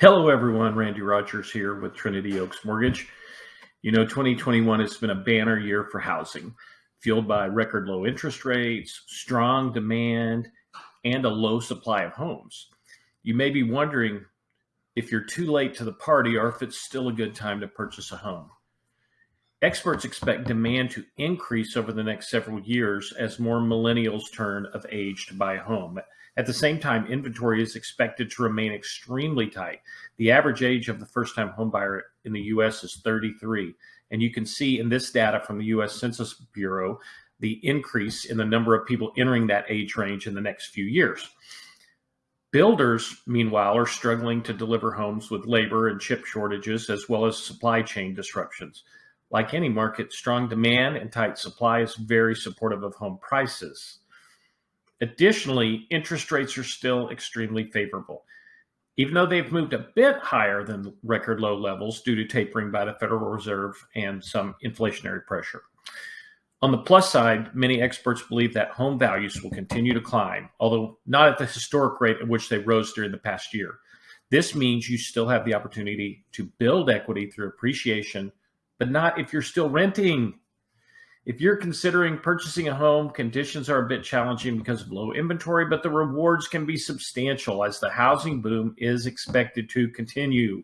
Hello, everyone. Randy Rodgers here with Trinity Oaks Mortgage. You know, 2021 has been a banner year for housing, fueled by record low interest rates, strong demand, and a low supply of homes. You may be wondering if you're too late to the party or if it's still a good time to purchase a home. Experts expect demand to increase over the next several years as more millennials turn of age to buy a home. At the same time, inventory is expected to remain extremely tight. The average age of the first time homebuyer in the US is 33. And you can see in this data from the US Census Bureau the increase in the number of people entering that age range in the next few years. Builders, meanwhile, are struggling to deliver homes with labor and chip shortages as well as supply chain disruptions. Like any market, strong demand and tight supply is very supportive of home prices. Additionally, interest rates are still extremely favorable. Even though they've moved a bit higher than record low levels due to tapering by the Federal Reserve and some inflationary pressure. On the plus side, many experts believe that home values will continue to climb, although not at the historic rate at which they rose during the past year. This means you still have the opportunity to build equity through appreciation but not if you're still renting. If you're considering purchasing a home, conditions are a bit challenging because of low inventory, but the rewards can be substantial as the housing boom is expected to continue.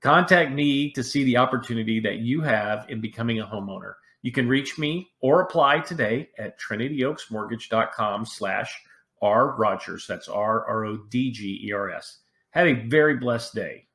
Contact me to see the opportunity that you have in becoming a homeowner. You can reach me or apply today at trinityoaksmortgage.com slash R Rodgers. That's R R O D G E R S. Have a very blessed day.